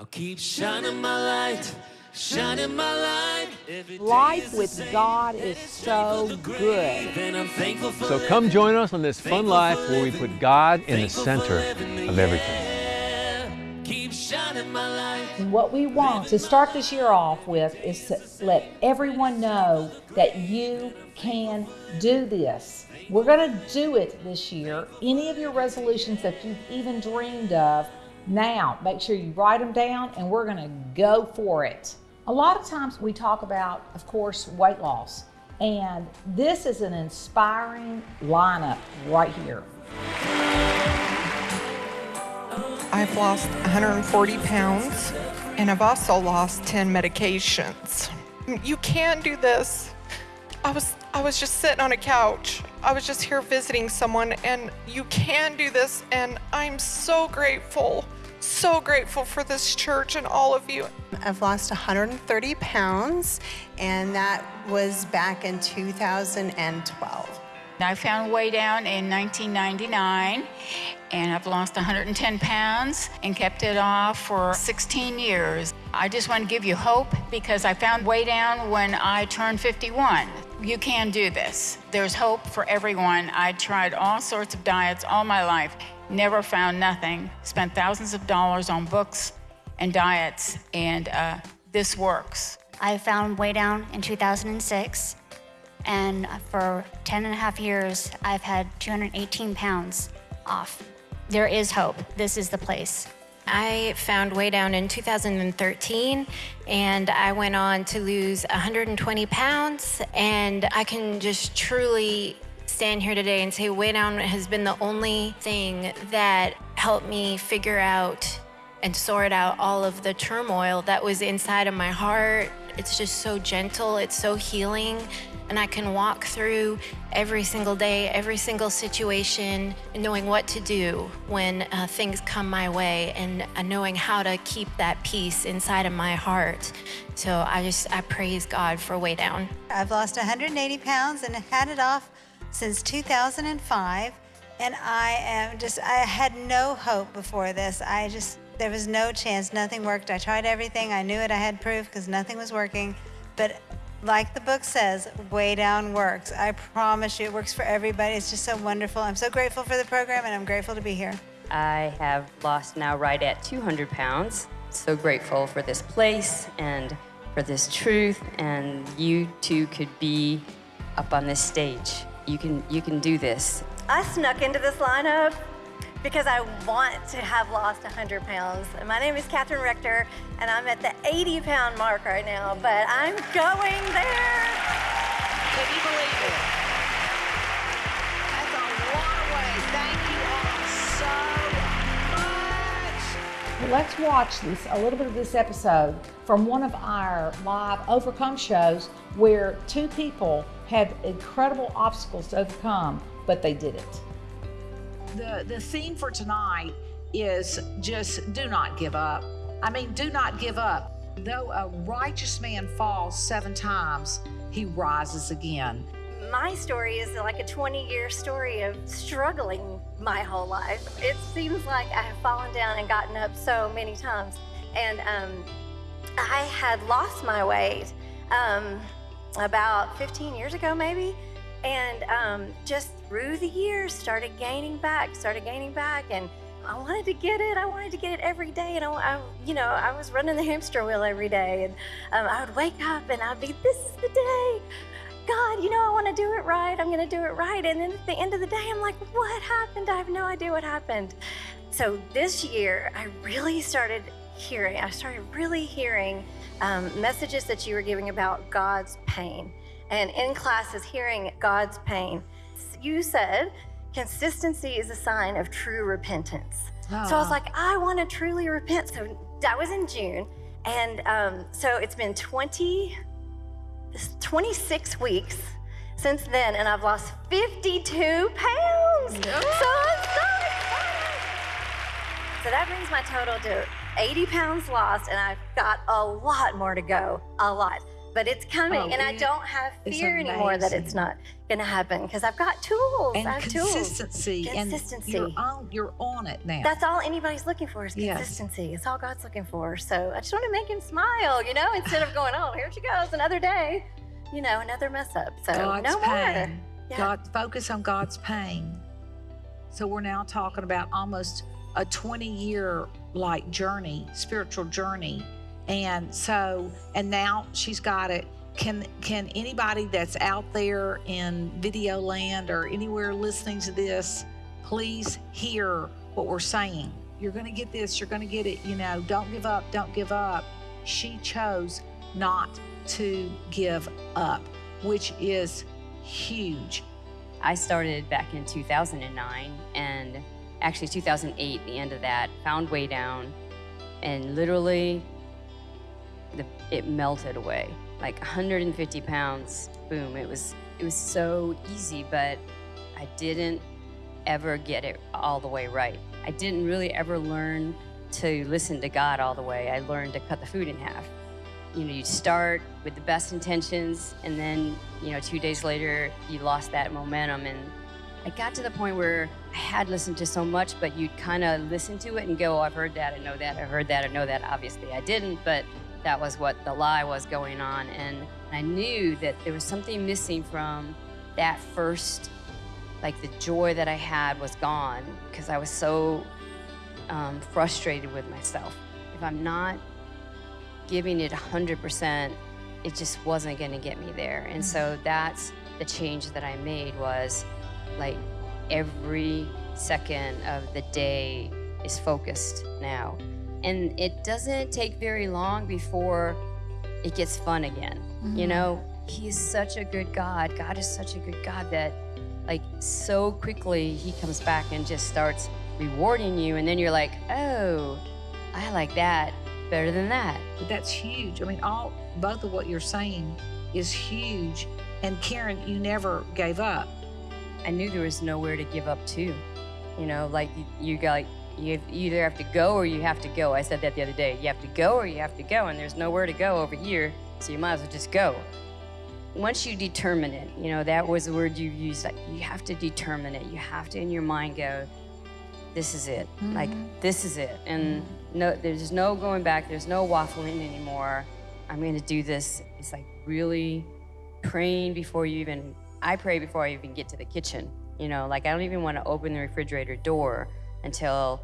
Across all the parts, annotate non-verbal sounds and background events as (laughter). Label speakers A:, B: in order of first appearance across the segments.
A: I'll keep shining my light, shining my light.
B: Life with God is so good.
C: So come join us on this fun life where we put God in the center of everything.
B: What we want to start this year off with is to let everyone know that you can do this. We're going to do it this year. Any of your resolutions that you've even dreamed of, now make sure you write them down and we're going to go for it. A lot of times we talk about, of course, weight loss, and this is an inspiring lineup right here.
D: I've lost 140 pounds and I've also lost 10 medications. You can do this. I was I was just sitting on a couch. I was just here visiting someone and you can do this and I'm so grateful. So grateful for this church and all of you.
E: I've lost 130 pounds and that was back in 2012.
F: I found Weigh Down in 1999 and I've lost 110 pounds and kept it off for 16 years. I just want to give you hope because I found Weigh Down when I turned 51. You can do this. There's hope for everyone. I tried all sorts of diets all my life, never found nothing, spent thousands of dollars on books and diets, and uh, this works.
G: I found Weigh Down in 2006 and for 10 and a half years, I've had 218 pounds off. There is hope. This is the place.
H: I found Weigh Down in 2013 and I went on to lose 120 pounds and I can just truly stand here today and say Weigh Down has been the only thing that helped me figure out and sort out all of the turmoil that was inside of my heart. It's just so gentle, it's so healing and I can walk through every single day, every single situation, knowing what to do when uh, things come my way and uh, knowing how to keep that peace inside of my heart. So I just, I praise God for Weigh Down.
E: I've lost 180 pounds and had it off since 2005. And I am just, I had no hope before this. I just, there was no chance, nothing worked. I tried everything. I knew it, I had proof because nothing was working. But like the book says, Weigh Down works. I promise you it works for everybody. It's just so wonderful. I'm so grateful for the program and I'm grateful to be here.
I: I have lost now right at 200 pounds. So grateful for this place and for this truth and you too could be up on this stage. You can, you can do this.
J: I snuck into this lineup because I want to have lost 100 pounds. My name is Catherine Rector, and I'm at the 80 pound mark right now, but I'm going there.
B: Can you believe it? That's a long way. Thank you all so much. Let's watch this, a little bit of this episode from one of our live Overcome shows where two people had incredible obstacles to overcome, but they did it the, the theme for tonight is just do not give up. I mean, do not give up. Though a righteous man falls seven times, he rises again.
J: My story is like a 20 year story of struggling my whole life. It seems like I have fallen down and gotten up so many times. And um, I had lost my weight um, about 15 years ago, maybe and um, just through the years started gaining back started gaining back and i wanted to get it. I wanted to get it every day and i, I you know i was running the hamster wheel every day and um, i would wake up and i'd be this is the day. God you know i want to do it right. I'm going to do it right. And then at the end of the day i'm like what happened? I have no idea what happened. So this year i really started hearing i started really hearing um, messages that you were giving about god's pain and in classes hearing God's pain. You said consistency is a sign of true repentance. Oh. So I was ah. like, I want to truly repent. So that was in June. And um, so it's been 20, 26 weeks since then, and I've lost 52 pounds. No. So I'm so excited. So that brings my total to 80 pounds lost, and I've got a lot more to go, a lot. But it's coming,
K: Oh,
J: and I don't have fear anymore that it's not going to happen because I've got tools.
K: and
J: I have tools.
K: consistency,
J: Consistency.
K: and you're on, you're on it now.
J: That's all anybody's looking for is
K: Yes.
J: consistency. It's all God's looking for. So I just want to make him smile, you know, instead of going, oh, here she goes, another day, you know, another mess up. So
K: God's
J: no more.
K: pain.
J: Yeah.
K: God, focus on God's pain. So we're now talking about almost a 20 year like journey, spiritual journey. And so, and now she's got it. Can can anybody that's out there in video land or anywhere listening to this, please hear what we're saying? You're gonna get this, you're gonna get it, you know, don't give up, don't give up. She chose not to give up, which is huge.
I: I started back in 2009 and actually 2008, the end of that, found Weigh Down and literally the, it melted away. Like 150 pounds, boom. It was, it was so easy, but I didn't ever get it all the way right. I didn't really ever learn to listen to God all the way. I learned to cut the food in half. You know, you start with the best intentions, and then, you know, two days later, you lost that momentum. And I got to the point where I had listened to so much, but you'd kind of listen to it and go, oh, I've heard that, I know that, I heard that, I know that. Obviously, I didn't, but that was what the lie was going on. And I knew that there was something missing from that first, like the joy that I had was gone because I was so um, frustrated with myself. If I'm not giving it 100%, it just wasn't going to get me there. And so that's the change that I made was like every second of the day is focused now. And it doesn't take very long before it gets fun again. You
L: Mhm.
I: know, he's such a good God. God is such a good God that like so quickly he comes back and just starts rewarding you and then you're like, "Oh, I like that better than that."
K: But that's huge. I mean, all both of what you're saying is huge. And Karen, you never gave up.
I: I knew there was nowhere to give up to. You know, like you, you got like you either have to go or you have to go. I said that the other day. You have to go or you have to go, and there's nowhere to go over here, so you might as well just go. Once you determine it, you know that was the word you used. Like you have to determine it. You have to in your mind go, "This is it. Mm-hmm. Like this is it." And no, there's no going back. There's no waffling anymore. I'm going to do this. It's like really praying before you even I pray before I even get to the kitchen. You know, like I don't even want to open the refrigerator door until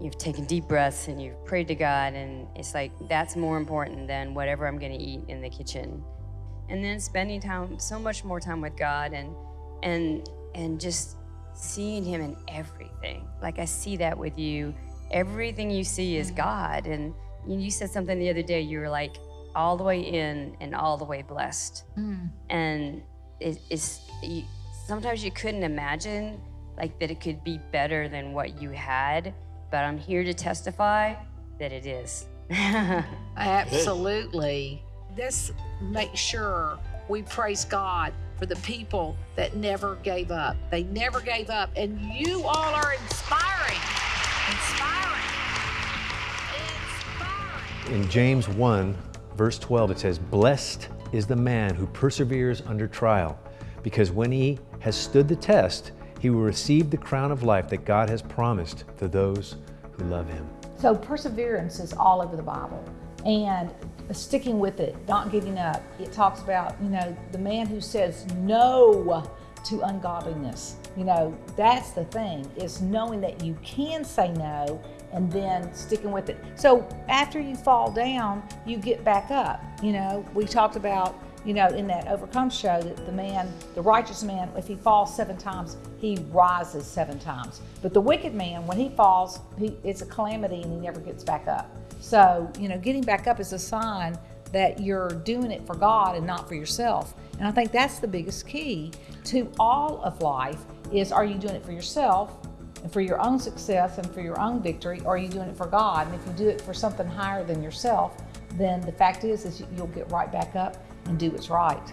I: you've taken deep breaths and you've prayed to God and it's like that's more important than whatever I'm going to eat in the kitchen. And then spending time so much more time with God and and and just seeing him in everything. Like I see that with you. Everything you see is mm-hmm. God and you said something the other day you were like all the way in and all the way blessed mm. and it, it's you, sometimes you couldn't imagine like that it could be better than what you had but i'm here to testify that it is (laughs)
K: Absolutely. Let's make sure we praise God for the people that never gave up. They never gave up. And you all are inspiring. Inspiring. Inspiring.
C: In James 1, verse 12, it says, Blessed is the man who perseveres under trial, because when he has stood the test, he will receive the crown of life that God has promised to those who love him.
B: So perseverance is all over the Bible and sticking with it, not giving up. It talks about, you know, the man who says no to ungodliness. You know, that's the thing is knowing that you can say no and then sticking with it. So after you fall down, you get back up. You know, we talked about, you know, in that overcome show that the man, the righteous man, if he falls seven times, he rises seven times. But the wicked man, when he falls, he, it's a calamity and he never gets back up. So, you know, getting back up is a sign that you're doing it for God and not for yourself. And I think that's the biggest key to all of life is are you doing it for yourself and for your own success and for your own victory, or are you doing it for God? And if you do it for something higher than yourself, then the fact is is you'll get right back up and do what's right.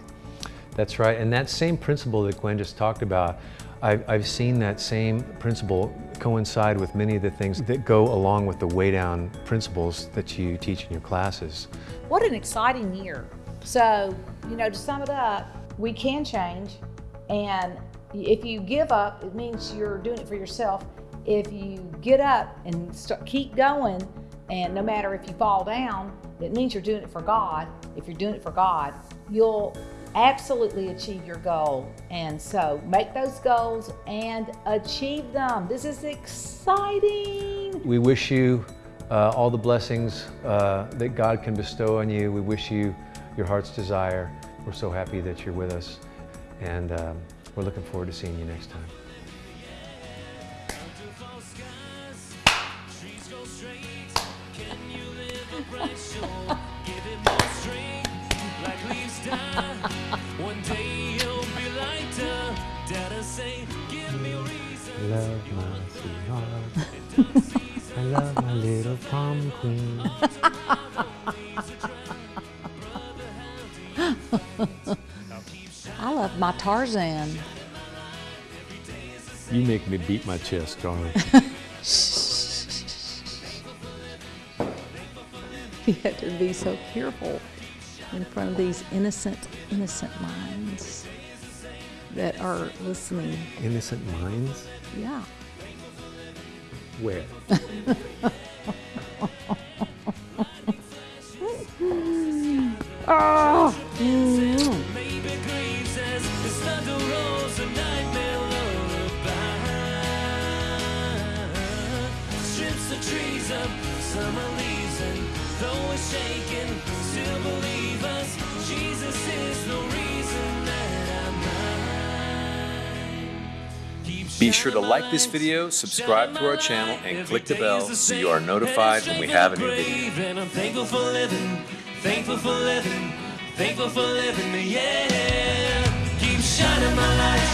C: That's right. And that same principle that Gwen just talked about, I've, I've seen that same principle coincide with many of the things that go along with the Weigh Down principles that you teach in your classes.
B: What an exciting year. So, you know, to sum it up, we can change. And if you give up, it means you're doing it for yourself. If you get up and start, keep going, and no matter if you fall down, it means you're doing it for God. If you're doing it for God, you'll absolutely achieve your goal. And so make those goals and achieve them. This is exciting.
A: We wish you uh, all the blessings uh, that God can bestow on you. We wish you your heart's desire. We're so happy that you're with us, and um, we're looking forward to seeing you next time. Queen. (laughs)
B: I love my Tarzan.
A: You make me beat my chest, Charlie. (laughs)
B: You have to be so careful in front of these innocent, innocent minds that are listening.
A: Innocent minds?
B: Yeah.
A: Where? (laughs)
L: Be sure to like this video, subscribe to our channel, and click the bell so you are notified when we have a new video.
M: Thankful for living, thankful for living, thankful for living, yeah. Keep shining my light.